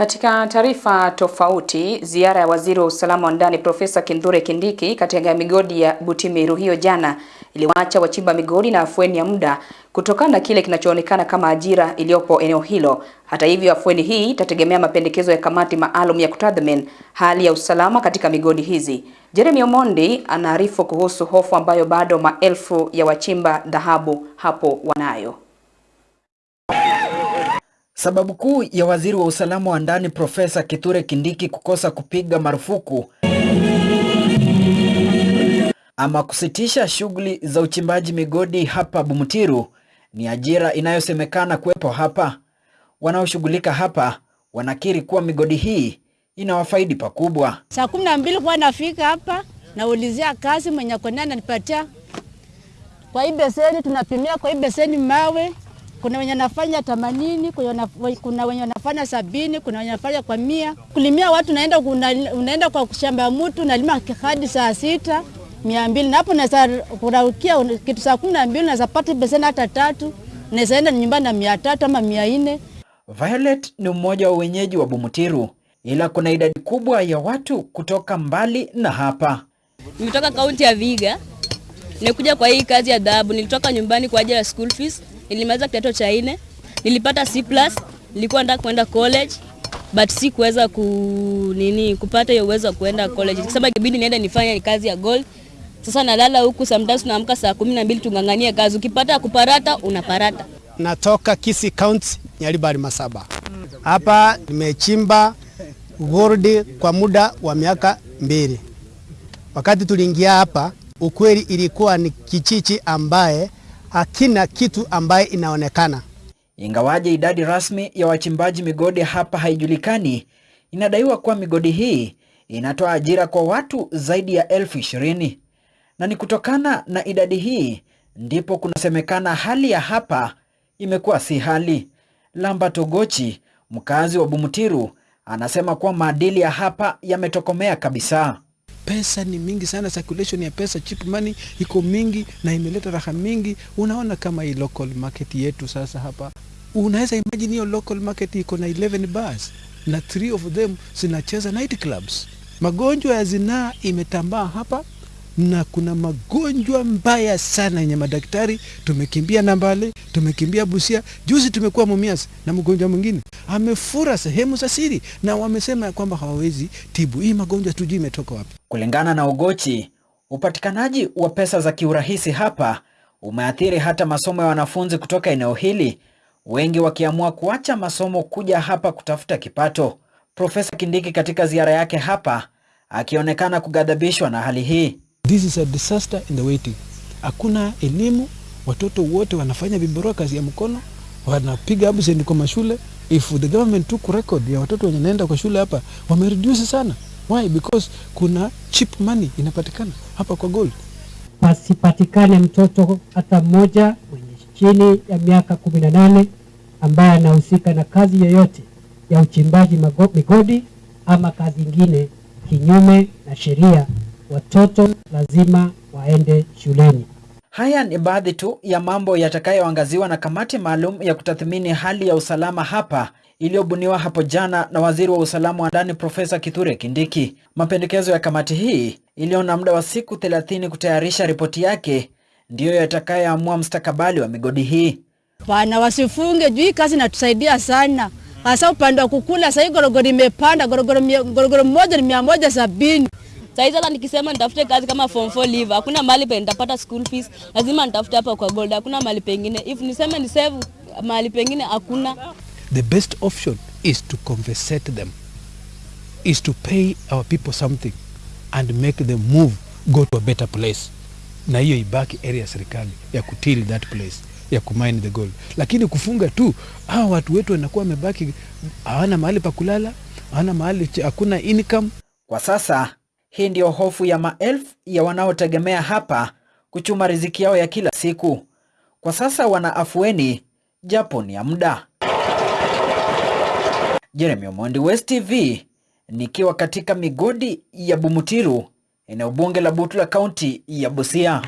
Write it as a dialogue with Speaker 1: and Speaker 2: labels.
Speaker 1: Katika taarifa tofauti, ziara ya waziri wa usalama wa ndani Profesa Kithure Kindiki katika migodi ya Butimiru hiyo jana iliwaacha wachimba migodi na afueni ya muda kutokana na kile kinachoonekana kama ajira iliyopo eneo hilo. Hata hivyo, afueni hii itategemea mapendekezo ya kamati maalum ya kutathmini hali ya usalama katika migodi hizi. Jeremy Omondi anaarifu kuhusu hofu ambayo bado maelfu ya wachimba dhahabu hapo wanayo.
Speaker 2: Sababu kuu ya waziri wa usalama wa ndani Profesa Kithure Kindiki kukosa kupiga marufuku ama kusitisha shughuli za uchimbaji migodi hapa Bumutiru ni ajira inayosemekana kuwepo hapa. Wanaoshughulika hapa wanakiri kuwa migodi hii inawafaidi pakubwa.
Speaker 3: Saa kumi na mbili kuwa nafika hapa naulizia kazi mwenye kona ananipatia kwa hii beseni, tunapimia kwa hii beseni mawe kuna wenye nafanya themanini, kuna wenye nafanya sabini, kuna wenye wanafanya kwa mia. Kulimia watu unaenda, unaenda kwa shamba ya mtu unalima hadi saa sita mia mbili na hapo naweza kuraukia kitu saa kumi na mbili naweza pata beseni hata tatu, naweza enda nyumbani na mia tatu ama mia nne.
Speaker 2: Violet ni mmoja wa wenyeji wa Bumutiru, ila kuna idadi kubwa ya watu kutoka mbali na hapa.
Speaker 4: Nimetoka kaunti ya Viga, nikuja kwa hii kazi ya dhahabu. Nilitoka nyumbani kwa ajili ya school fees nilimaliza kidato cha nne, nilipata C+, nilikuwa nataka kwenda college but si kuweza ku nini kupata hiyo uwezo wa kuenda college, kwa sababu ibidi niende nifanye kazi ya gold. Sasa nalala huku, sometimes naamka saa kumi na mbili tungang'ania kazi, ukipata kuparata unaparata.
Speaker 5: Natoka Kisii County, Nyaribari Masaba. Hapa nimechimba gold kwa muda wa miaka mbili. Wakati tuliingia hapa, ukweli ilikuwa ni kichichi ambaye hakina kitu ambaye inaonekana.
Speaker 2: Ingawaje idadi rasmi ya wachimbaji migodi hapa haijulikani, inadaiwa kuwa migodi hii inatoa ajira kwa watu zaidi ya elfu ishirini na ni kutokana na idadi hii ndipo kunasemekana hali ya hapa imekuwa si hali. Lamba Togochi, mkazi wa Bumutiru, anasema kuwa maadili ya hapa yametokomea kabisa.
Speaker 6: Pesa ni mingi sana, circulation ya pesa, cheap money iko mingi na imeleta raha mingi. Unaona kama hii local market yetu sasa hapa, unaweza imagine hiyo local market iko na 11 bars na 3 of them zinacheza night clubs. Magonjwa ya zinaa imetambaa hapa na kuna magonjwa mbaya sana yenye madaktari. Tumekimbia Nambale, tumekimbia Busia, juzi tumekuwa Mumias na mgonjwa mwingine amefura sehemu za siri, na wamesema kwamba hawawezi tibu hii magonjwa, tujui imetoka wapi.
Speaker 2: Kulingana na Ogochi, upatikanaji wa pesa za kiurahisi hapa umeathiri hata masomo ya wanafunzi kutoka eneo hili, wengi wakiamua kuacha masomo kuja hapa kutafuta kipato. Profesa Kindiki katika ziara yake hapa akionekana kugadhabishwa na hali hii.
Speaker 6: This is a disaster in the waiting. Hakuna elimu, watoto wote wanafanya vibarua, kazi ya mkono, wanapiga absent kwa mashule. If the government took record ya watoto wenye naenda kwa shule hapa, wamereduce sana. Why? Because kuna cheap money inapatikana hapa kwa gold.
Speaker 7: Pasipatikane mtoto hata mmoja mwenye chini ya miaka kumi na nane ambaye anahusika na kazi yoyote ya uchimbaji migodi ama kazi ingine kinyume na sheria. Watoto lazima waende shuleni.
Speaker 2: Haya ni baadhi tu ya mambo yatakayoangaziwa na kamati maalum ya kutathmini hali ya usalama hapa iliyobuniwa hapo jana na waziri wa usalama wa ndani Profesa Kithure Kindiki. Mapendekezo ya kamati hii iliyo na muda wa siku 30 kutayarisha ripoti yake ndiyo yatakayoamua mstakabali wa migodi hii.
Speaker 3: Bana wasifunge juu hii kazi inatusaidia sana, hasa upande wa kukula. Sahii gorogoro imepanda, gorogoro mmoja moja ni mia moja sabini.
Speaker 4: Saizi hata nikisema nitafute kazi kama form 4 leave, hakuna mahali pe nitapata school fees, lazima nitafute hapa kwa gold, hakuna mahali pengine. If niseme ni save mahali pengine hakuna.
Speaker 6: The best option is to compensate them, is to pay our people something and make them move, go to a better place, na hiyo ibaki area ya serikali ya kutil that place ya kumine the gold. Lakini kufunga tu, hawa watu wetu wanakuwa wamebaki hawana mahali pa kulala, hawana mahali, hakuna income.
Speaker 2: Kwa sasa hii ndiyo hofu ya maelfu ya wanaotegemea hapa kuchuma riziki yao ya kila siku. Kwa sasa wana afueni japo ni ya muda. Jeremy Omondi, West TV, nikiwa katika migodi ya Bumutiru, eneo bunge la Butula, kaunti ya Busia.